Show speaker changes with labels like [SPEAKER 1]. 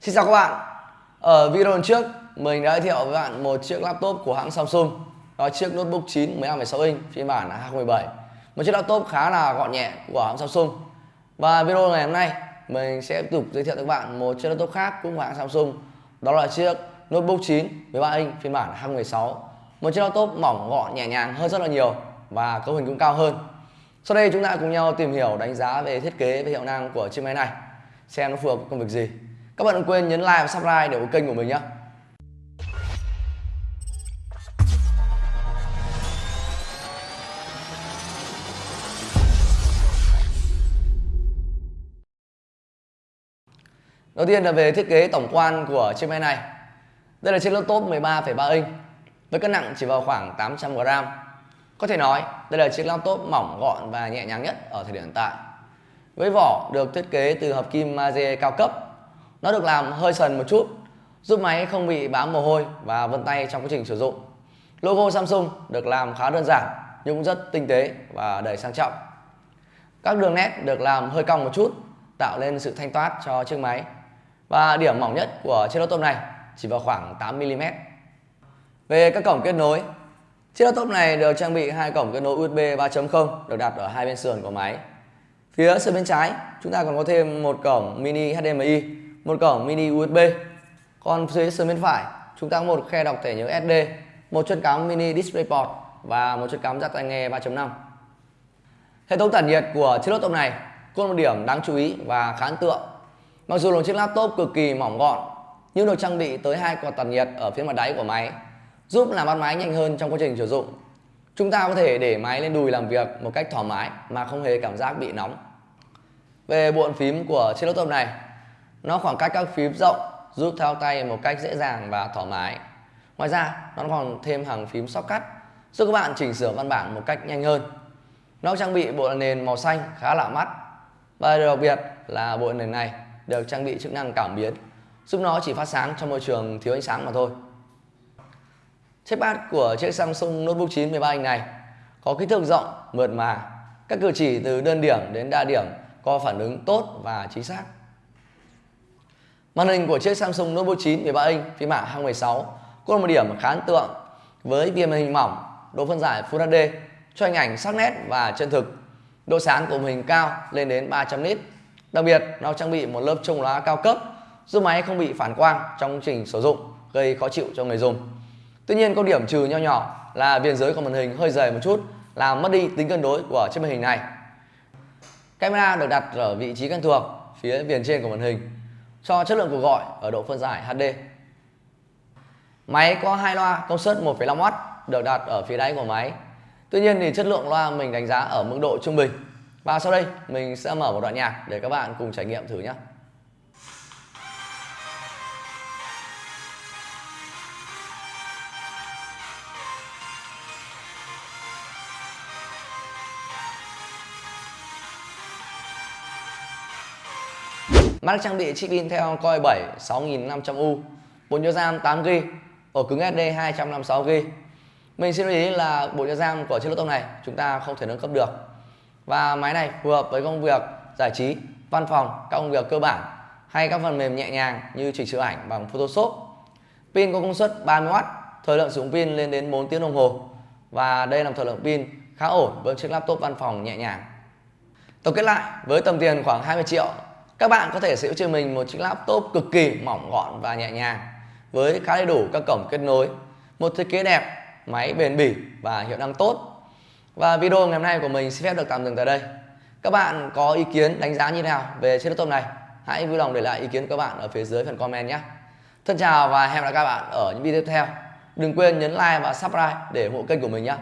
[SPEAKER 1] Xin chào các bạn. Ở video trước mình đã giới thiệu với bạn một chiếc laptop của hãng Samsung. Đó là chiếc notebook 9 15,6 inch phiên bản 2017 Một chiếc laptop khá là gọn nhẹ của hãng Samsung. Và video ngày hôm nay mình sẽ tiếp tục giới thiệu với các bạn một chiếc laptop khác cũng của hãng Samsung. Đó là chiếc notebook 9 13 inch phiên bản 2016 Một chiếc laptop mỏng gọn nhẹ nhàng hơn rất là nhiều và cấu hình cũng cao hơn. Sau đây chúng ta cùng nhau tìm hiểu đánh giá về thiết kế và hiệu năng của chiếc máy này. Xem nó phù hợp với công việc gì các bạn đừng quên nhấn like và subscribe để ủng kênh của mình nhé. Đầu tiên là về thiết kế tổng quan của chiếc máy này. Đây là chiếc laptop 13,3 inch với cân nặng chỉ vào khoảng 800g Có thể nói đây là chiếc laptop mỏng gọn và nhẹ nhàng nhất ở thời điểm hiện tại. Với vỏ được thiết kế từ hợp kim magie cao cấp nó được làm hơi sần một chút, giúp máy không bị bám mồ hôi và vân tay trong quá trình sử dụng. Logo Samsung được làm khá đơn giản nhưng cũng rất tinh tế và đầy sang trọng. Các đường nét được làm hơi cong một chút, tạo nên sự thanh thoát cho chiếc máy. Và điểm mỏng nhất của chiếc laptop này chỉ vào khoảng 8mm về các cổng kết nối, chiếc laptop này được trang bị hai cổng kết nối USB 3.0 được đặt ở hai bên sườn của máy. Phía sườn bên trái, chúng ta còn có thêm một cổng mini HDMI một cổng mini USB còn phía sườn bên phải, chúng ta có một khe đọc thẻ nhớ SD một chân cắm mini DisplayPort và một chân cắm jack tai nghe 3.5 hệ thống tản nhiệt của chiếc laptop này, có một điểm đáng chú ý và khá ấn tượng. Mặc dù là chiếc laptop cực kỳ mỏng gọn, nhưng được trang bị tới hai quạt tản nhiệt ở phía mặt đáy của máy, giúp làm mát máy nhanh hơn trong quá trình sử dụng. Chúng ta có thể để máy lên đùi làm việc một cách thoải mái mà không hề cảm giác bị nóng. Về bộ phím của chiếc laptop này nó khoảng cách các phím rộng, giúp thao tay một cách dễ dàng và thoải mái. Ngoài ra, nó còn thêm hàng phím shortcut, giúp các bạn chỉnh sửa văn bản một cách nhanh hơn. Nó trang bị bộ nền màu xanh khá lạ mắt. Và điều đặc biệt là bộ nền này được trang bị chức năng cảm biến, giúp nó chỉ phát sáng trong môi trường thiếu ánh sáng mà thôi. Chiếc pad của chiếc Samsung Notebook 9 13 inch này có kích thước rộng, mượt mà. Các cử chỉ từ đơn điểm đến đa điểm có phản ứng tốt và chính xác. Màn hình của chiếc Samsung Note 9 13 inch phiên bản 2016 có một điểm khá ấn tượng với viền màn hình mỏng, độ phân giải Full HD cho hình ảnh sắc nét và chân thực. Độ sáng của màn hình cao lên đến 300 nit. Đặc biệt, nó trang bị một lớp chống lóa cao cấp giúp máy không bị phản quang trong trình sử dụng gây khó chịu cho người dùng. Tuy nhiên có điểm trừ nho nhỏ là viền dưới của màn hình hơi dày một chút làm mất đi tính cân đối của chiếc màn hình này. Camera được đặt ở vị trí quen thuộc phía viền trên của màn hình cho chất lượng cuộc gọi ở độ phân giải HD. Máy có hai loa công suất 1,5W được đặt ở phía đáy của máy. Tuy nhiên thì chất lượng loa mình đánh giá ở mức độ trung bình. Và sau đây mình sẽ mở một đoạn nhạc để các bạn cùng trải nghiệm thử nhé. Mắt trang bị chip Intel Core 7 6500U, bộ nhớ RAM 8GB, ổ cứng SD 256GB. Mình xin lưu ý là bộ nhớ RAM của chiếc laptop này chúng ta không thể nâng cấp được. Và máy này phù hợp với công việc giải trí, văn phòng, các công việc cơ bản hay các phần mềm nhẹ nhàng như chỉnh sửa ảnh bằng Photoshop. Pin có công suất 30W, thời lượng sử dụng pin lên đến 4 tiếng đồng hồ. Và đây là một thời lượng pin khá ổn với chiếc laptop văn phòng nhẹ nhàng. Tổng kết lại, với tầm tiền khoảng 20 triệu các bạn có thể sở hữu cho mình một chiếc laptop cực kỳ mỏng gọn và nhẹ nhàng với khá đầy đủ các cổng kết nối, một thiết kế đẹp, máy bền bỉ và hiệu năng tốt. Và video ngày hôm nay của mình xin phép được tạm dừng tại đây. Các bạn có ý kiến đánh giá như thế nào về chiếc laptop này? Hãy vui lòng để lại ý kiến của các bạn ở phía dưới phần comment nhé. Thân chào và hẹn gặp lại các bạn ở những video tiếp theo. Đừng quên nhấn like và subscribe để ủng hộ kênh của mình nhé.